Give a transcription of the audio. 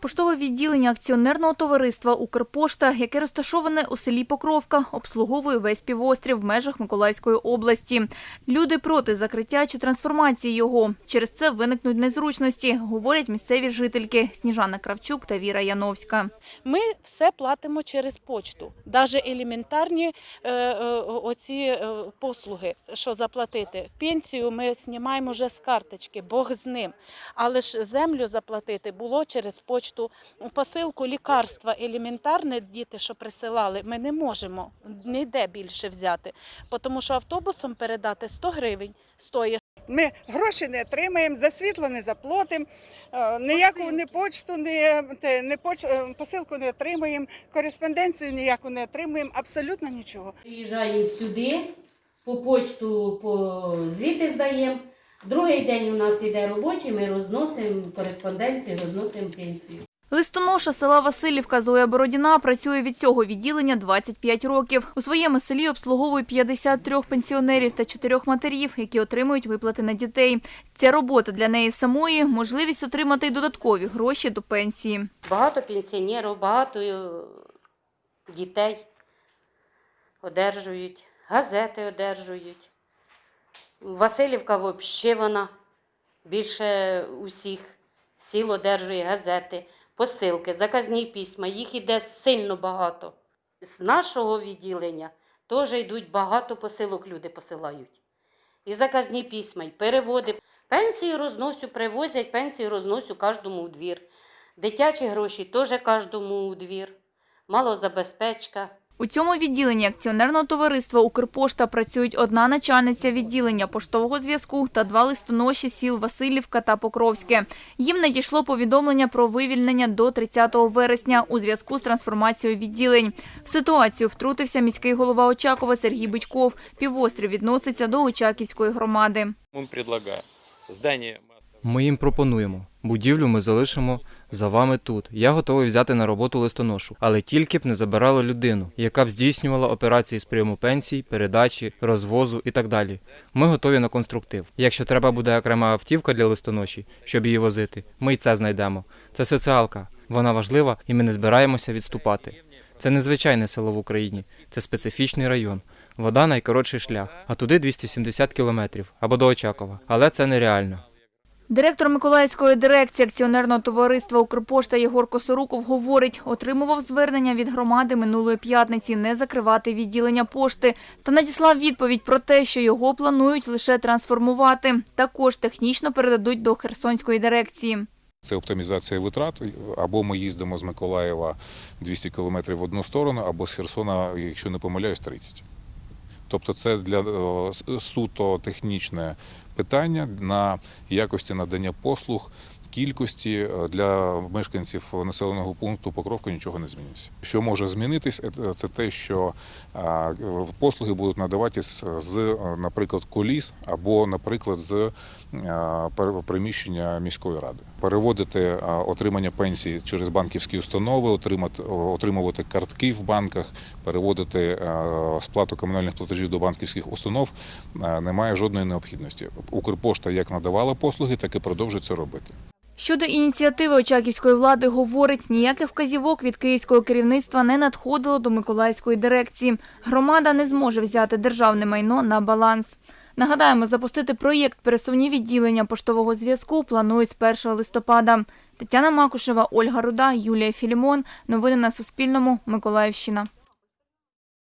Поштове відділення акціонерного товариства Укрпошта, яке розташоване у селі Покровка, обслуговує весь півострів в межах Миколаївської області. Люди проти закриття чи трансформації його. Через це виникнуть незручності, говорять місцеві жительки Сніжана Кравчук та Віра Яновська. Ми все платимо через почту. Навіть елементарні е, е, оці е, послуги, що заплатити. Пенсію ми знімаємо вже з карточки, Бог з ним. Але ж землю заплатити було через почту. Посилку лікарства елементарне, діти, що присилали, ми не можемо ніде більше взяти. Тому що автобусом передати 100 гривень стоїть. Ми гроші не отримаємо, за світло не заплатимо, е, ніяку не почту, не, не поч, е, посилку не отримаємо, кореспонденцію ніяку не отримаємо, абсолютно нічого. Приїжджаємо сюди, по почту по звіти здаємо. Другий день у нас йде робочий, ми розносимо кореспонденцію, розносимо пенсію. Листоноша села Васильівка Зоя Бородіна працює від цього відділення 25 років. У своєму селі обслуговує 53 пенсіонерів та 4 матерів, які отримують виплати на дітей. Ця робота для неї самої – можливість отримати й додаткові гроші до пенсії. Багато пенсіонерів, багато е, дітей одержують, газети одержують. Васильівка взагалі вона більше усіх сіл одержує газети, посилки, заказні письма. Їх іде сильно багато. З нашого відділення теж йдуть багато посилок, люди посилають. І заказні письма, і переводи. Пенсію розносю, привозять, пенсію розносю кожному у двір. Дитячі гроші теж кожному у двір. Малозабезпечка. У цьому відділенні акціонерного товариства «Укрпошта» працюють одна начальниця відділення поштового зв'язку та два листоноші сіл Васильівка та Покровське. Їм надійшло повідомлення про вивільнення до 30 вересня у зв'язку з трансформацією відділень. В ситуацію втрутився міський голова Очакова Сергій Бичков. Півострів відноситься до Очаківської громади. Ми їм пропонуємо. Будівлю ми залишимо за вами тут. Я готовий взяти на роботу листоношу, але тільки б не забирало людину, яка б здійснювала операції з прийому пенсій, передачі, розвозу і так далі. Ми готові на конструктив. Якщо треба буде окрема автівка для листоноші, щоб її возити, ми й це знайдемо. Це соціалка. Вона важлива, і ми не збираємося відступати. Це незвичайне село в Україні, це специфічний район. Вода найкоротший шлях, а туди 270 кілометрів або до Очакова. Але це нереально. Директор Миколаївської дирекції акціонерного товариства «Укрпошта» Єгор Косоруков говорить, отримував звернення від громади минулої п'ятниці не закривати відділення пошти та надіслав відповідь про те, що його планують лише трансформувати. Також технічно передадуть до Херсонської дирекції. Це оптимізація витрат. Або ми їздимо з Миколаєва 200 кілометрів в одну сторону, або з Херсона, якщо не помиляюсь, 30. Тобто це для суто технічне питання на якості надання послуг, кількості е, для мешканців населеного пункту Покровка нічого не зміниться. Що може змінитись, е, це те, що послуги будуть надаватись з, е, наприклад, коліс або, наприклад, з приміщення міської ради. Переводити отримання пенсії через банківські установи, отримувати картки в банках, переводити сплату комунальних платежів до банківських установ немає жодної необхідності. Укрпошта як надавала послуги, так і продовжує це робити. Щодо ініціативи Очаківської влади, говорить, ніяких вказівок від київського керівництва не надходило до Миколаївської дирекції. Громада не зможе взяти державне майно на баланс. Нагадаємо, запустити проєкт пересувні відділення поштового зв'язку планують з 1 листопада. Тетяна Макушева, Ольга Руда, Юлія Філімон. Новини на Суспільному. Миколаївщина.